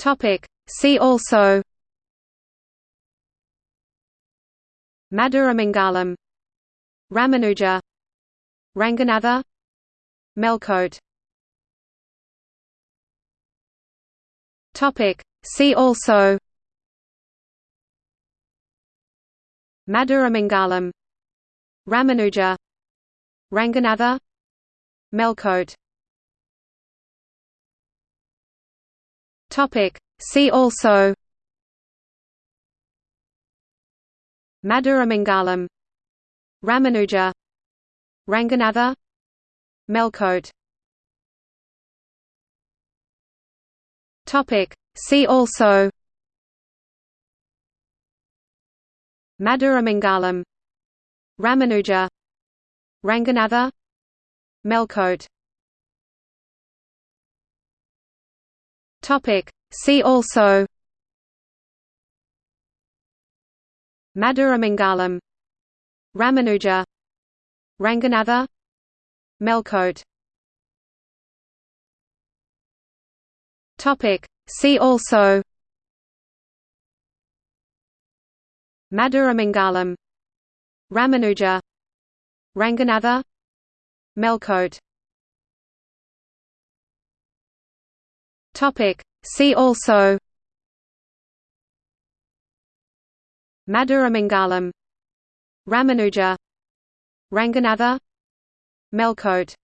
Topic. See also Madhuramangalam Ramanuja Ranganatha Melkote Topic. See also Madhuramangalam Ramanuja Ranganatha Melkote Topic. See also Madhuramangalam Ramanuja Ranganatha Melkote Topic. See also Madhuramangalam Ramanuja Ranganatha Melkote Topic. See also. Madhuramangalam Ramanuja. Ranganatha. Melkote Topic. See also. Madhuramangalam Ramanuja. Ranganatha. Melkote Topic. See also Madhuramangalam Ramanuja Ranganatha Melkote